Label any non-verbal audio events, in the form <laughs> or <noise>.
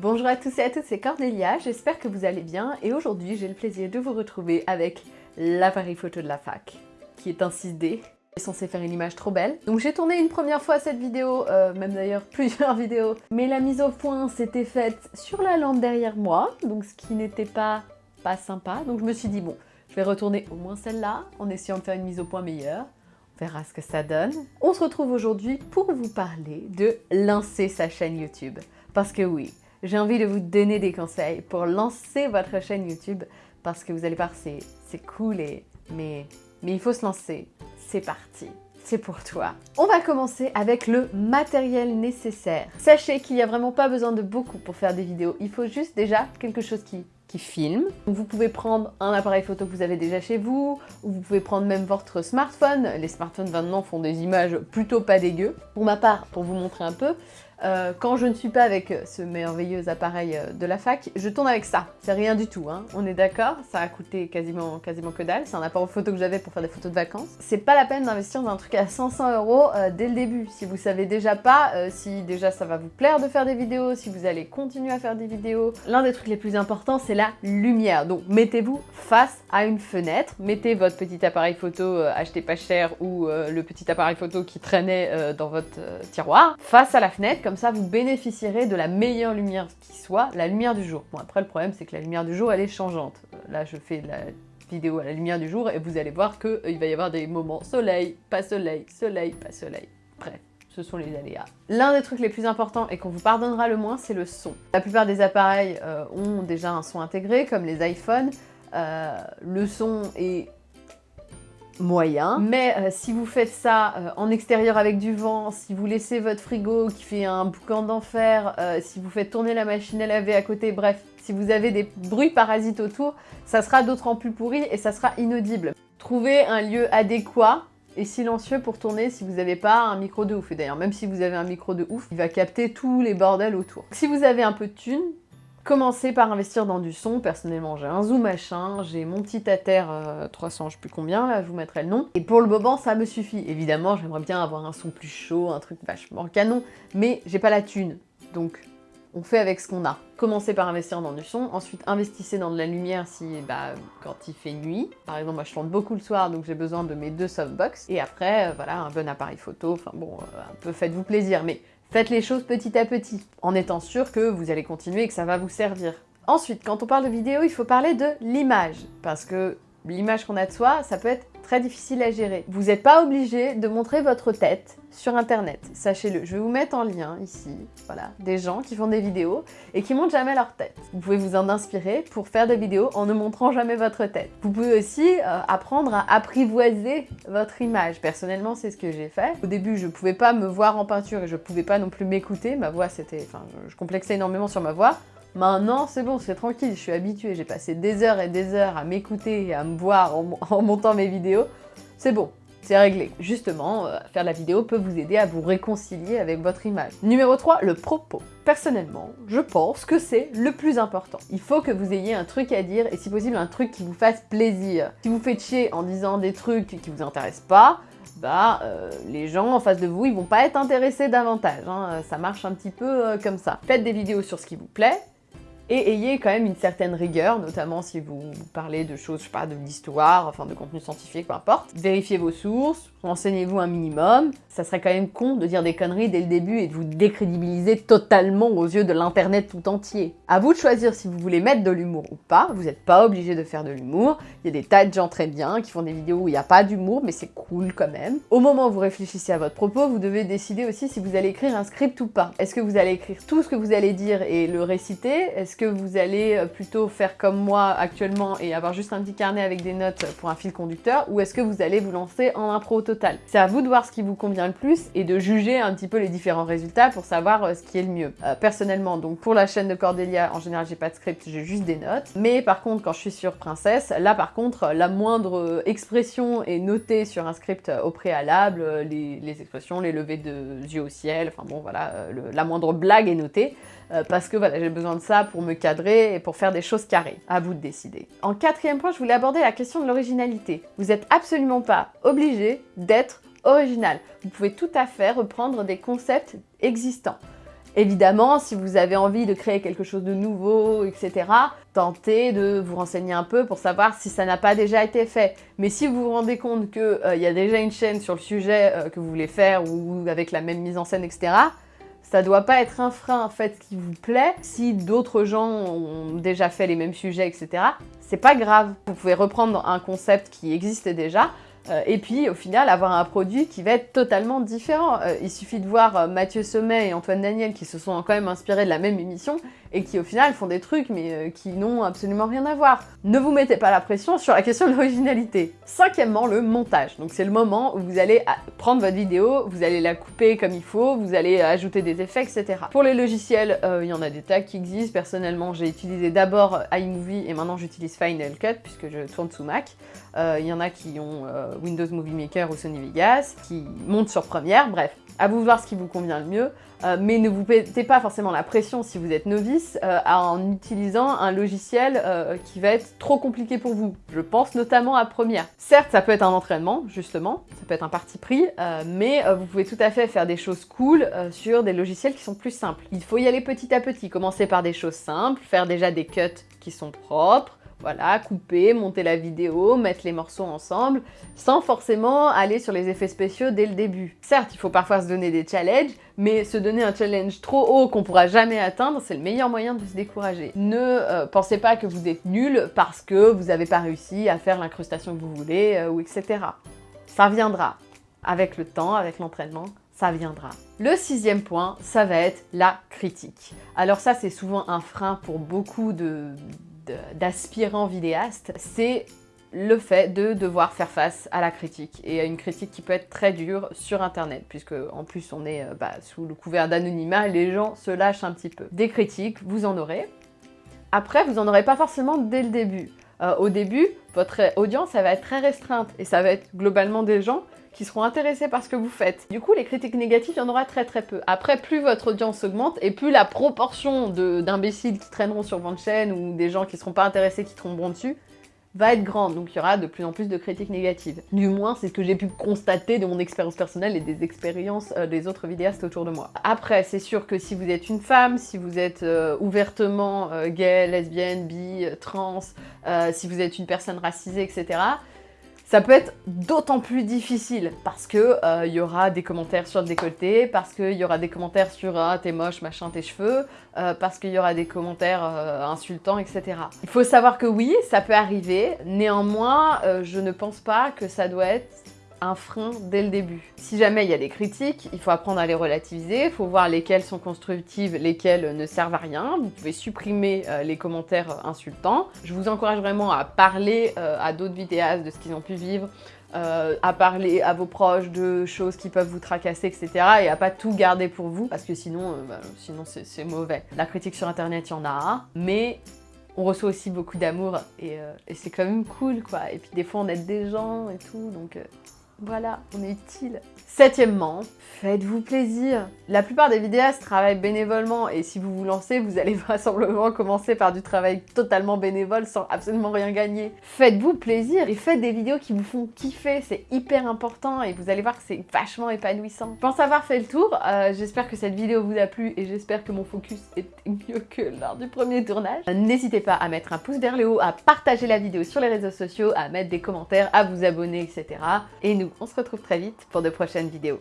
Bonjour à tous et à toutes, c'est Cordélia, j'espère que vous allez bien et aujourd'hui j'ai le plaisir de vous retrouver avec l'appareil photo de la fac qui est un 6D est censé faire une image trop belle. Donc j'ai tourné une première fois cette vidéo, euh, même d'ailleurs <laughs> plusieurs vidéos, mais la mise au point s'était faite sur la lampe derrière moi, donc ce qui n'était pas, pas sympa. Donc je me suis dit bon, je vais retourner au moins celle-là en essayant de faire une mise au point meilleure. On verra ce que ça donne. On se retrouve aujourd'hui pour vous parler de lancer sa chaîne YouTube. Parce que oui, j'ai envie de vous donner des conseils pour lancer votre chaîne YouTube parce que vous allez voir, c'est cool, et, mais, mais il faut se lancer. C'est parti c'est pour toi. On va commencer avec le matériel nécessaire. Sachez qu'il n'y a vraiment pas besoin de beaucoup pour faire des vidéos. Il faut juste déjà quelque chose qui qui filme. Vous pouvez prendre un appareil photo que vous avez déjà chez vous, ou vous pouvez prendre même votre smartphone. Les smartphones maintenant font des images plutôt pas dégueu. Pour ma part, pour vous montrer un peu, euh, quand je ne suis pas avec ce merveilleux appareil euh, de la fac, je tourne avec ça. C'est rien du tout, hein. on est d'accord Ça a coûté quasiment, quasiment que dalle. C'est un appareil photo que j'avais pour faire des photos de vacances. C'est pas la peine d'investir dans un truc à 500 euros euh, dès le début. Si vous savez déjà pas, si déjà ça va vous plaire de faire des vidéos, si vous allez continuer à faire des vidéos. L'un des trucs les plus importants, c'est la lumière. Donc mettez-vous face à une fenêtre. Mettez votre petit appareil photo acheté pas cher ou le petit appareil photo qui traînait dans votre tiroir face à la fenêtre comme ça vous bénéficierez de la meilleure lumière qui soit, la lumière du jour. Bon après le problème c'est que la lumière du jour elle est changeante. Euh, là je fais la vidéo à la lumière du jour et vous allez voir qu'il euh, va y avoir des moments soleil, pas soleil, soleil, pas soleil. Bref, ce sont les aléas. L'un des trucs les plus importants et qu'on vous pardonnera le moins, c'est le son. La plupart des appareils euh, ont déjà un son intégré, comme les iPhones. le son est moyen. Mais euh, si vous faites ça euh, en extérieur avec du vent, si vous laissez votre frigo qui fait un boucan d'enfer, euh, si vous faites tourner la machine à laver à côté, bref, si vous avez des bruits parasites autour, ça sera d'autant plus pourri et ça sera inaudible. Trouvez un lieu adéquat et silencieux pour tourner si vous n'avez pas un micro de ouf. Et d'ailleurs, même si vous avez un micro de ouf, il va capter tous les bordels autour. Si vous avez un peu de thunes, Commencez par investir dans du son. Personnellement, j'ai un Zoom machin, j'ai mon petit Ater 300, euh, je sais plus combien, là, je vous mettrai le nom. Et pour le moment, ça me suffit. Évidemment, j'aimerais bien avoir un son plus chaud, un truc vachement canon, mais j'ai pas la thune. Donc, on fait avec ce qu'on a. Commencez par investir dans du son, ensuite investissez dans de la lumière si, bah, quand il fait nuit. Par exemple, moi je tourne beaucoup le soir, donc j'ai besoin de mes deux softbox. Et après, euh, voilà, un bon appareil photo, enfin bon, euh, un peu faites-vous plaisir. Mais Faites les choses petit à petit, en étant sûr que vous allez continuer et que ça va vous servir. Ensuite, quand on parle de vidéo, il faut parler de l'image, parce que l'image qu'on a de soi, ça peut être très difficile à gérer. Vous n'êtes pas obligé de montrer votre tête sur internet, sachez-le. Je vais vous mettre en lien ici, voilà, des gens qui font des vidéos et qui montrent jamais leur tête. Vous pouvez vous en inspirer pour faire des vidéos en ne montrant jamais votre tête. Vous pouvez aussi euh, apprendre à apprivoiser votre image. Personnellement, c'est ce que j'ai fait. Au début, je pouvais pas me voir en peinture et je pouvais pas non plus m'écouter. Ma voix, c'était... Enfin, je complexais énormément sur ma voix. Maintenant, c'est bon, c'est tranquille, je suis habituée. J'ai passé des heures et des heures à m'écouter et à me voir en, <laughs> montant mes vidéos. C'est bon, c'est réglé. Justement, euh, faire la vidéo peut vous aider à vous réconcilier avec votre image. Numéro 3, le propos. Personnellement, je pense que c'est le plus important. Il faut que vous ayez un truc à dire et si possible un truc qui vous fasse plaisir. Si vous faites chier en disant des trucs qui vous intéressent pas, bah, euh, les gens en face de vous, ils vont pas être intéressés davantage. Hein. Ça marche un petit peu euh, comme ça. Faites des vidéos sur ce qui vous plaît, et ayez quand même une certaine rigueur, notamment si vous parlez de choses, je sais pas, de l'histoire, enfin de contenu scientifique, peu importe. Vérifiez vos sources, renseignez-vous un minimum. Ça serait quand même con de dire des conneries dès le début et de vous décrédibiliser totalement aux yeux de l'internet tout entier. À vous de choisir si vous voulez mettre de l'humour ou pas, vous n'êtes pas obligé de faire de l'humour. Il y a des tas de gens très bien qui font des vidéos où il n'y a pas d'humour, mais c'est cool quand même. Au moment où vous réfléchissez à votre propos, vous devez décider aussi si vous allez écrire un script ou pas. Est-ce que vous allez écrire tout ce que vous allez dire et le réciter? Que vous allez euh, plutôt faire comme moi actuellement et avoir juste un petit carnet avec des notes pour un fil conducteur ou est-ce que vous allez vous lancer en impro total? C'est à vous de voir ce qui vous convient le plus et de juger un petit peu les différents résultats pour savoir euh, ce qui est le mieux. Euh, personnellement, donc pour la chaîne de Cordélia, en général j'ai pas de script, j'ai juste des notes. Mais par contre, quand je suis sur Princesse, là par contre, la moindre expression est notée sur un script au préalable, les, expressions, les levées de yeux au ciel, enfin bon voilà, la moindre blague est notée. Parce que voilà, j'ai besoin de ça pour me cadrer et pour faire des choses carrées. À vous de décider. En quatrième point, je voulais aborder la question de l'originalité. Vous n'êtes absolument pas obligé d'être original. Vous pouvez tout à fait reprendre des concepts existants. Évidemment, si vous avez envie de créer quelque chose de nouveau, etc., tentez de vous renseigner un peu pour savoir si ça n'a pas déjà été fait. Mais si vous vous rendez compte qu'il euh, y a déjà une chaîne sur le sujet euh, que vous voulez faire ou avec la même mise en scène, etc., ça doit pas être un frein, faites ce qui vous plaît. Si d'autres gens ont déjà fait les mêmes sujets, etc., c'est pas grave. Vous pouvez reprendre un concept qui existait déjà, et puis au final avoir un produit qui va être totalement différent. Euh, il suffit de voir euh, Mathieu Sommet et Antoine Daniel qui se sont quand même inspirés de la même émission et qui au final font des trucs mais qui n'ont absolument rien à voir. Ne vous mettez pas la pression sur la question de l'originalité. Cinquièmement, le montage. Donc c'est le moment où vous allez prendre votre vidéo, vous allez la couper comme il faut, vous allez ajouter des effets, etc. Pour les logiciels, il y en a des tas qui existent. Personnellement, j'ai utilisé d'abord iMovie et maintenant j'utilise Final Cut puisque je tourne sous Mac. Il y en a qui ont Windows Movie Maker ou Sony Vegas, qui montent sur Premiere, bref. À vous voir ce qui vous convient le mieux, euh, mais ne vous mettez pas forcément la pression si vous êtes novice euh, en utilisant un logiciel euh, qui va être trop compliqué pour vous. Je pense notamment à Premiere. Certes, ça peut être un entraînement, justement, ça peut être un parti pris, mais vous pouvez tout à fait faire des choses cool sur des logiciels qui sont plus simples. Il faut y aller petit à petit, commencer par des choses simples, faire déjà des cuts qui sont propres, voilà, couper, monter la vidéo, mettre les morceaux ensemble, sans forcément aller sur les effets spéciaux dès le début. Certes, il faut parfois se donner des challenges, mais se donner un challenge trop haut qu'on pourra jamais atteindre, c'est le meilleur moyen de se décourager. Ne euh, pensez pas que vous êtes nul parce que vous n'avez pas réussi à faire l'incrustation que vous voulez, euh, ou etc. Ça viendra. Avec le temps, avec l'entraînement, ça viendra. Le sixième point, ça va être la critique. Alors ça, c'est souvent un frein pour beaucoup de, d'aspirants vidéastes, c'est le fait de devoir faire face à la critique, et à une critique qui peut être très dure sur internet, puisque en plus on est euh, bah, sous le couvert d'anonymat, les gens se lâchent un petit peu. Des critiques, vous en aurez. Après, vous en aurez pas forcément dès le début. Euh, au début, votre audience, ça va être très restreinte, et ça va être globalement des gens qui seront intéressés par ce que vous faites. Du coup, les critiques négatives, il y en aura très très peu. Après, plus votre audience augmente et plus la proportion d'imbéciles qui traîneront sur votre chaîne ou des gens qui ne seront pas intéressés qui tomberont dessus va être grande, donc il y aura de plus en plus de critiques négatives. Du moins, c'est ce que j'ai pu constater de mon expérience personnelle et des expériences euh, des autres vidéastes autour de moi. Après, c'est sûr que si vous êtes une femme, si vous êtes euh, ouvertement euh, gay, lesbienne, bi, trans, si vous êtes une personne racisée, etc., ça peut être d'autant plus difficile parce que il euh, y aura des commentaires sur le décolleté, parce qu'il y aura des commentaires sur ah, t'es moche, machin, tes cheveux, euh, parce qu'il y aura des commentaires euh, insultants, etc. Il faut savoir que oui, ça peut arriver, néanmoins, je ne pense pas que ça doit être un frein dès le début. Si jamais il y a des critiques, il faut apprendre à les relativiser, il faut voir lesquelles sont constructives, lesquelles ne servent à rien. Vous pouvez supprimer euh, les commentaires insultants. Je vous encourage vraiment à parler euh, à d'autres vidéastes de ce qu'ils ont pu vivre, euh, à parler à vos proches de choses qui peuvent vous tracasser, etc. Et à pas tout garder pour vous, parce que sinon, bah, sinon c'est mauvais. La critique sur internet, il y en a, mais on reçoit aussi beaucoup d'amour et, et c'est quand même cool quoi. Et puis des fois on aide des gens et tout, donc voilà, on est utile. Septièmement, faites-vous plaisir. La plupart des vidéastes travaillent bénévolement et si vous vous lancez, vous allez <laughs> vraisemblablement commencer par du travail totalement bénévole sans absolument rien gagner. Faites-vous plaisir et faites des vidéos qui vous font kiffer, c'est hyper important et vous allez voir que c'est vachement épanouissant. Je pense avoir fait le tour, euh, j'espère que cette vidéo vous a plu et j'espère que mon focus <laughs> était mieux que lors du premier tournage. N'hésitez pas à mettre un pouce vers le haut, à partager la vidéo sur les réseaux sociaux, à mettre des commentaires, à vous abonner, etc. Et on se retrouve très vite pour de prochaines vidéos.